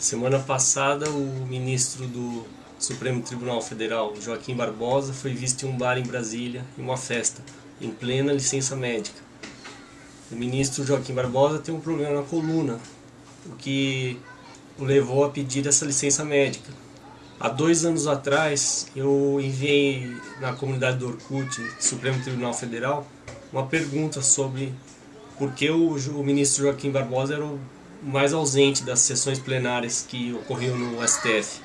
Semana passada, o ministro do Supremo Tribunal Federal, Joaquim Barbosa, foi visto em um bar em Brasília, em uma festa, em plena licença médica. O ministro Joaquim Barbosa tem um problema na coluna, o que o levou a pedir essa licença médica. Há dois anos atrás, eu enviei na comunidade do Orkut, Supremo Tribunal Federal, uma pergunta sobre por que o, o ministro Joaquim Barbosa era o mais ausente das sessões plenárias que ocorriam no STF.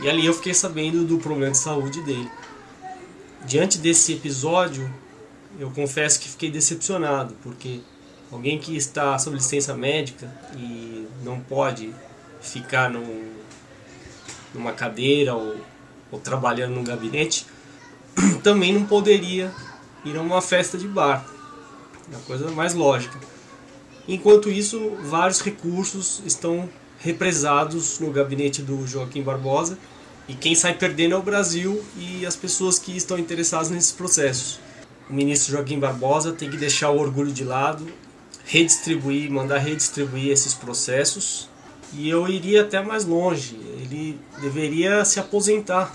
E ali eu fiquei sabendo do problema de saúde dele. Diante desse episódio, eu confesso que fiquei decepcionado, porque alguém que está sob licença médica e não pode ficar num, numa cadeira ou, ou trabalhando num gabinete, também não poderia ir a uma festa de bar. É a coisa mais lógica. Enquanto isso, vários recursos estão represados no gabinete do Joaquim Barbosa e quem sai perdendo é o Brasil e as pessoas que estão interessadas nesses processos. O ministro Joaquim Barbosa tem que deixar o orgulho de lado, redistribuir, mandar redistribuir esses processos e eu iria até mais longe, ele deveria se aposentar.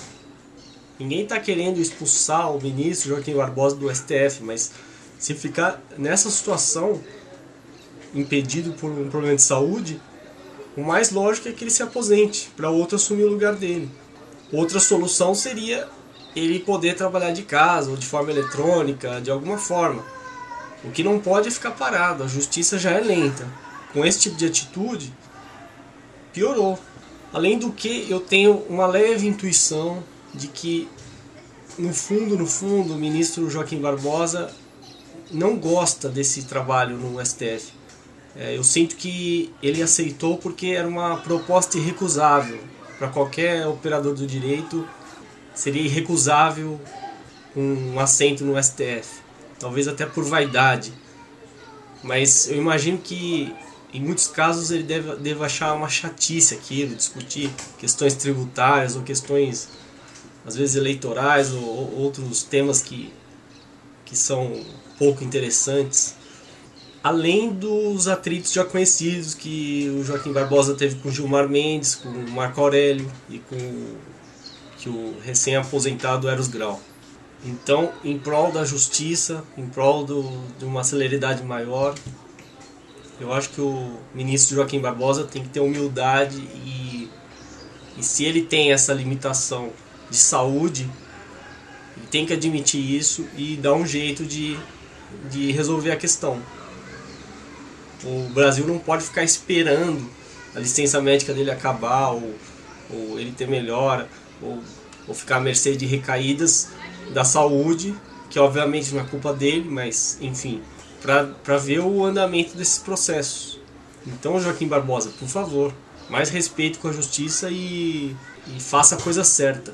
Ninguém está querendo expulsar o ministro Joaquim Barbosa do STF, mas se ficar nessa situação, impedido por um problema de saúde, o mais lógico é que ele se aposente, para outro assumir o lugar dele. Outra solução seria ele poder trabalhar de casa ou de forma eletrônica, de alguma forma. O que não pode é ficar parado, a justiça já é lenta. Com esse tipo de atitude, piorou. Além do que, eu tenho uma leve intuição de que, no fundo, no fundo, o ministro Joaquim Barbosa não gosta desse trabalho no STF. É, eu sinto que ele aceitou porque era uma proposta irrecusável. Para qualquer operador do direito, seria irrecusável um assento no STF. Talvez até por vaidade. Mas eu imagino que em muitos casos ele deve, deve achar uma chatice aquilo, discutir questões tributárias ou questões, às vezes, eleitorais ou, ou outros temas que, que são pouco interessantes além dos atritos já conhecidos que o Joaquim Barbosa teve com Gilmar Mendes, com Marco Aurélio e com que o recém-aposentado Eros Grau. Então, em prol da justiça, em prol do, de uma celeridade maior, eu acho que o ministro Joaquim Barbosa tem que ter humildade e, e se ele tem essa limitação de saúde, ele tem que admitir isso e dar um jeito de, de resolver a questão. O Brasil não pode ficar esperando a licença médica dele acabar ou, ou ele ter melhora ou, ou ficar à mercê de recaídas da saúde, que obviamente não é culpa dele, mas enfim, para ver o andamento desses processos. Então, Joaquim Barbosa, por favor, mais respeito com a justiça e, e faça a coisa certa.